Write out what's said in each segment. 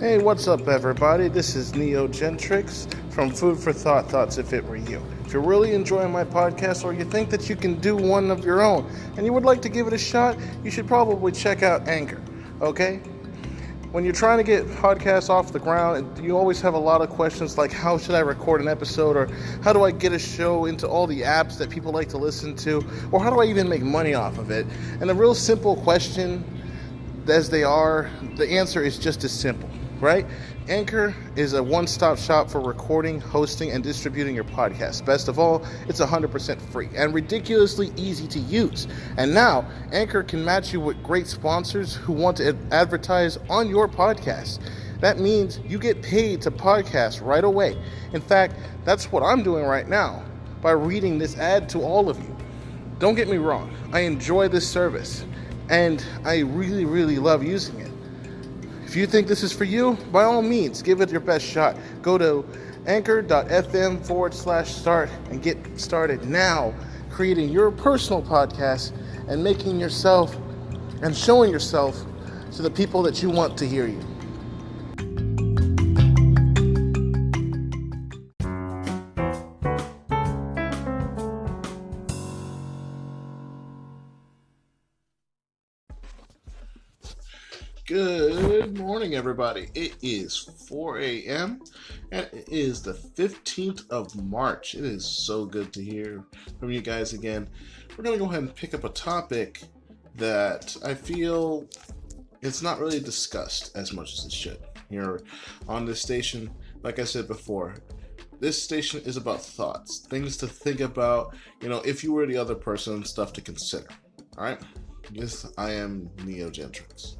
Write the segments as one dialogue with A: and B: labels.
A: Hey, what's up, everybody? This is Neo Gentrix from Food for Thought Thoughts If It Were You. If you're really enjoying my podcast or you think that you can do one of your own and you would like to give it a shot, you should probably check out Anchor, okay? When you're trying to get podcasts off the ground, you always have a lot of questions like how should I record an episode or how do I get a show into all the apps that people like to listen to or how do I even make money off of it? And a real simple question as they are, the answer is just as simple right? Anchor is a one stop shop for recording, hosting, and distributing your podcast. Best of all, it's 100% free and ridiculously easy to use. And now, Anchor can match you with great sponsors who want to advertise on your podcast. That means you get paid to podcast right away. In fact, that's what I'm doing right now by reading this ad to all of you. Don't get me wrong, I enjoy this service and I really, really love using it. If you think this is for you, by all means, give it your best shot. Go to anchor.fm forward slash start and get started now creating your personal podcast and making yourself and showing yourself to the people that you want to hear you. Good morning, everybody. It is 4 a.m. and it is the 15th of March. It is so good to hear from you guys again. We're going to go ahead and pick up a topic that I feel it's not really discussed as much as it should here on this station. Like I said before, this station is about thoughts, things to think about, you know, if you were the other person, stuff to consider. All right? Yes, I am Neo Gentrix.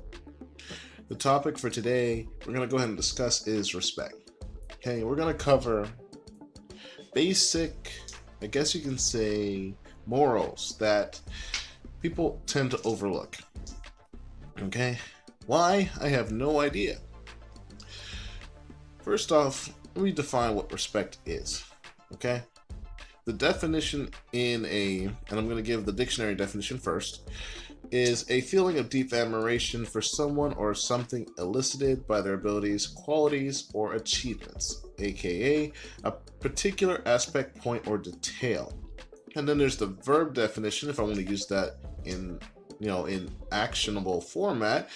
A: The topic for today we're going to go ahead and discuss is respect. Okay, we're going to cover basic, I guess you can say, morals that people tend to overlook. Okay, why? I have no idea. First off, let me define what respect is. Okay, the definition in a, and I'm going to give the dictionary definition first is a feeling of deep admiration for someone or something elicited by their abilities, qualities, or achievements, aka a particular aspect, point, or detail. And then there's the verb definition, if I want to use that in you know in actionable format.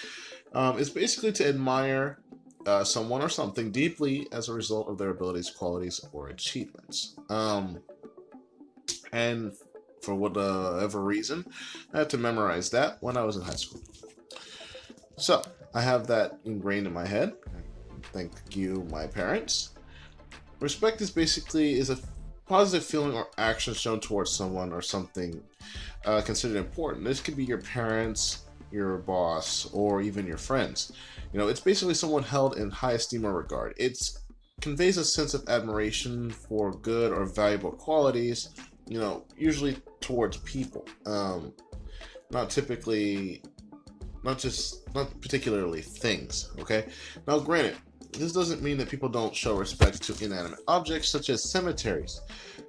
A: Um, it's basically to admire uh, someone or something deeply as a result of their abilities, qualities, or achievements. Um, and for whatever reason. I had to memorize that when I was in high school. So I have that ingrained in my head. Thank you, my parents. Respect is basically is a positive feeling or action shown towards someone or something uh, considered important. This could be your parents, your boss, or even your friends. You know, it's basically someone held in high esteem or regard. It conveys a sense of admiration for good or valuable qualities you know, usually towards people. Um, not typically, not just, not particularly things, okay? Now, granted, this doesn't mean that people don't show respect to inanimate objects such as cemeteries.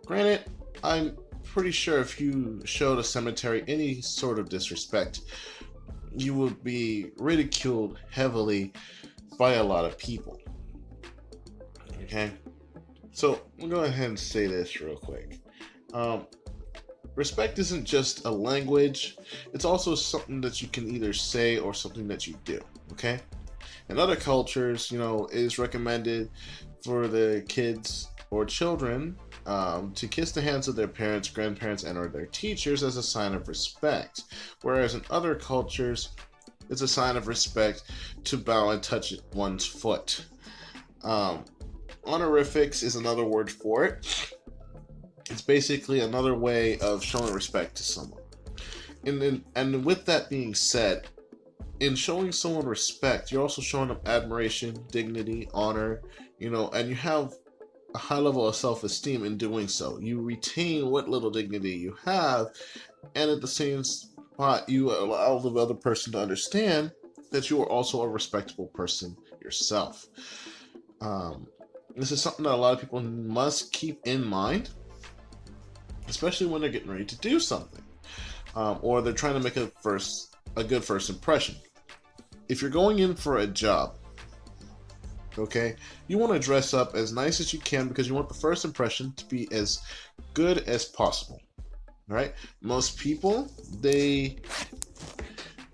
A: Granted, I'm pretty sure if you showed a cemetery any sort of disrespect, you would be ridiculed heavily by a lot of people. Okay? So, we'll go ahead and say this real quick. Um, respect isn't just a language, it's also something that you can either say or something that you do, okay? In other cultures, you know, it is recommended for the kids or children um, to kiss the hands of their parents, grandparents, and or their teachers as a sign of respect. Whereas in other cultures, it's a sign of respect to bow and touch one's foot. Um, honorifics is another word for it. Basically another way of showing respect to someone. And then, and with that being said, in showing someone respect, you're also showing them admiration, dignity, honor, you know, and you have a high level of self esteem in doing so. You retain what little dignity you have, and at the same spot, you allow the other person to understand that you are also a respectable person yourself. Um, this is something that a lot of people must keep in mind especially when they're getting ready to do something, um, or they're trying to make a first a good first impression. If you're going in for a job, Okay? You want to dress up as nice as you can because you want the first impression to be as good as possible. Right? Most people, they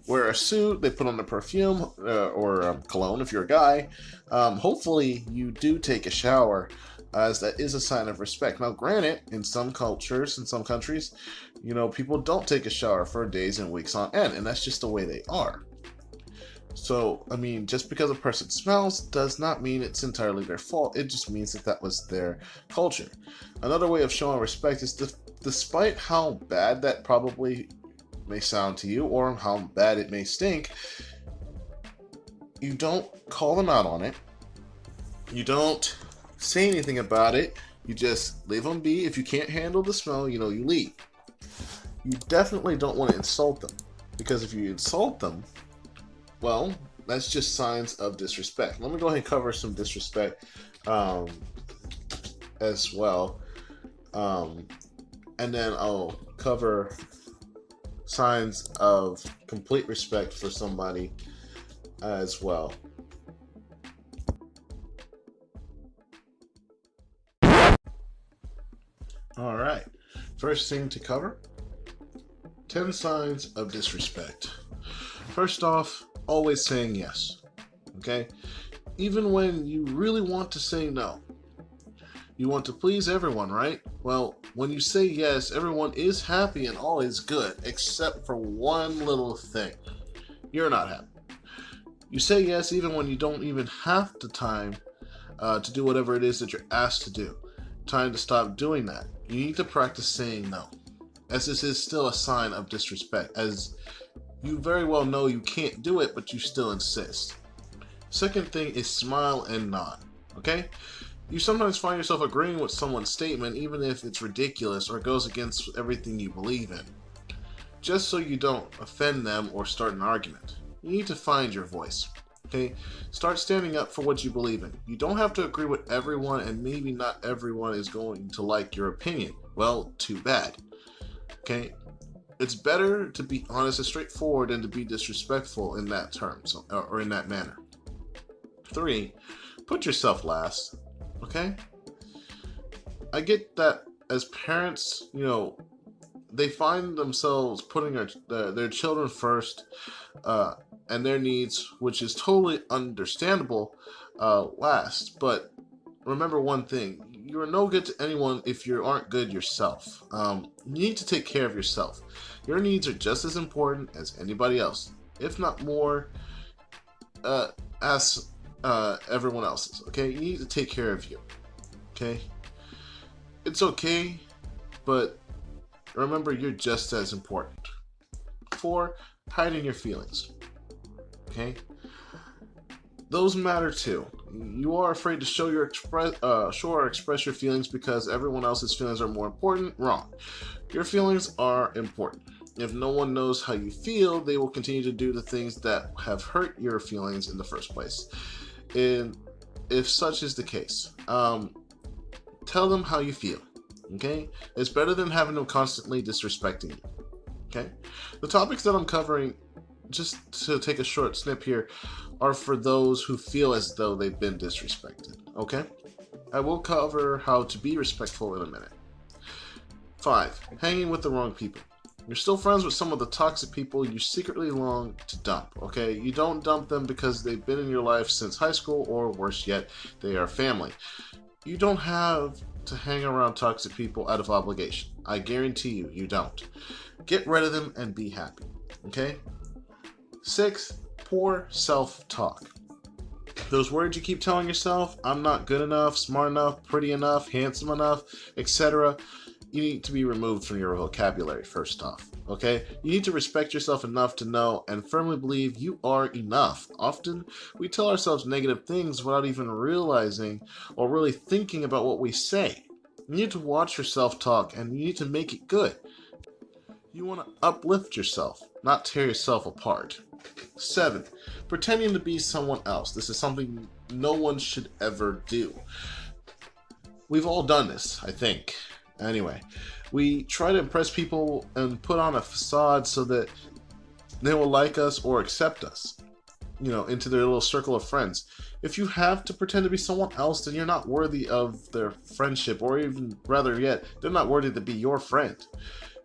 A: wear a suit, they put on a perfume uh, or um, cologne if you're a guy. Um, hopefully, you do take a shower, as that is a sign of respect. Now, granted, in some cultures, in some countries, you know, people don't take a shower for days and weeks on end, and that's just the way they are. So, I mean, just because a person smells does not mean it's entirely their fault. It just means that that was their culture. Another way of showing respect is despite how bad that probably may sound to you or how bad it may stink, you don't call them out on it. You don't say anything about it. You just leave them be. If you can't handle the smell, you know, you leave. You definitely don't want to insult them. Because if you insult them, well, that's just signs of disrespect. Let me go ahead and cover some disrespect um, as well. Um, and then I'll cover signs of complete respect for somebody as well. All right, first thing to cover 10 signs of disrespect. First off, always saying yes. Okay? Even when you really want to say no. You want to please everyone, right? Well, when you say yes, everyone is happy and all is good, except for one little thing. You're not happy. You say yes even when you don't even have the time uh, to do whatever it is that you're asked to do. Time to stop doing that. You need to practice saying no, as this is still a sign of disrespect, as you very well know you can't do it, but you still insist. Second thing is smile and nod, okay? You sometimes find yourself agreeing with someone's statement even if it's ridiculous or goes against everything you believe in. Just so you don't offend them or start an argument. You need to find your voice. Okay? Start standing up for what you believe in. You don't have to agree with everyone and maybe not everyone is going to like your opinion. Well, too bad. Okay? It's better to be honest and straightforward than to be disrespectful in that term so, or in that manner. Three, put yourself last okay? I get that as parents, you know, they find themselves putting their, their, their children first uh, and their needs, which is totally understandable, uh, last. But remember one thing you are no good to anyone if you aren't good yourself. Um, you need to take care of yourself. Your needs are just as important as anybody else, if not more. Uh, as uh, everyone else's. Okay, you need to take care of you. Okay, it's okay, but remember you're just as important. Four, hiding your feelings. Okay, those matter too. You are afraid to show your express, uh, show or express your feelings because everyone else's feelings are more important. Wrong. Your feelings are important. If no one knows how you feel, they will continue to do the things that have hurt your feelings in the first place and if such is the case, um, tell them how you feel. Okay, it's better than having them constantly disrespecting you. Okay, the topics that I'm covering, just to take a short snip here, are for those who feel as though they've been disrespected. Okay, I will cover how to be respectful in a minute. Five, hanging with the wrong people. You're still friends with some of the toxic people you secretly long to dump, okay? You don't dump them because they've been in your life since high school, or worse yet, they are family. You don't have to hang around toxic people out of obligation. I guarantee you, you don't. Get rid of them and be happy, okay? Six, poor self-talk. Those words you keep telling yourself, I'm not good enough, smart enough, pretty enough, handsome enough, etc you need to be removed from your vocabulary first off. Okay? You need to respect yourself enough to know and firmly believe you are enough. Often, we tell ourselves negative things without even realizing or really thinking about what we say. You need to watch yourself talk and you need to make it good. You want to uplift yourself, not tear yourself apart. 7. Pretending to be someone else. This is something no one should ever do. We've all done this, I think. Anyway, we try to impress people and put on a facade so that they will like us or accept us. you know, into their little circle of friends. If you have to pretend to be someone else, then you're not worthy of their friendship, or even rather yet, they're not worthy to be your friend.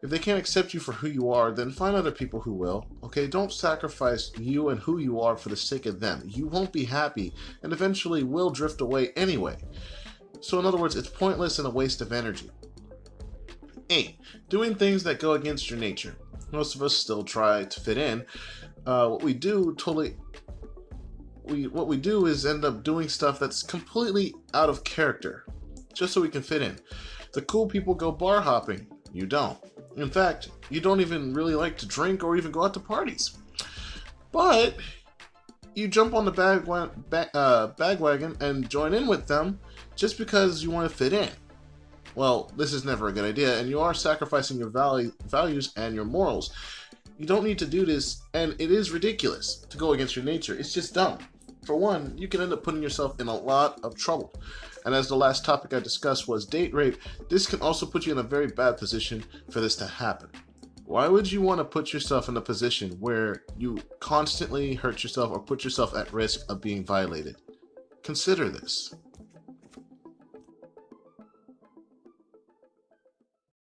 A: If they can't accept you for who you are, then find other people who will. Okay, don't sacrifice you and who you are for the sake of them. You won't be happy, and eventually will drift away anyway. So in other words, it's pointless and a waste of energy. 8. Doing things that go against your nature. Most of us still try to fit in. Uh, what we do totally we what we do is end up doing stuff that's completely out of character, just so we can fit in. The cool people go bar hopping. You don't. In fact, you don't even really like to drink or even go out to parties. But you jump on the bag, bag, uh, bagwagon and join in with them just because you want to fit in. Well, this is never a good idea, and you are sacrificing your value, values and your morals. You don't need to do this, and it is ridiculous to go against your nature. It's just dumb. For one, you can end up putting yourself in a lot of trouble. And as the last topic I discussed was date rape, this can also put you in a very bad position for this to happen. Why would you want to put yourself in a position where you constantly hurt yourself or put yourself at risk of being violated? Consider this.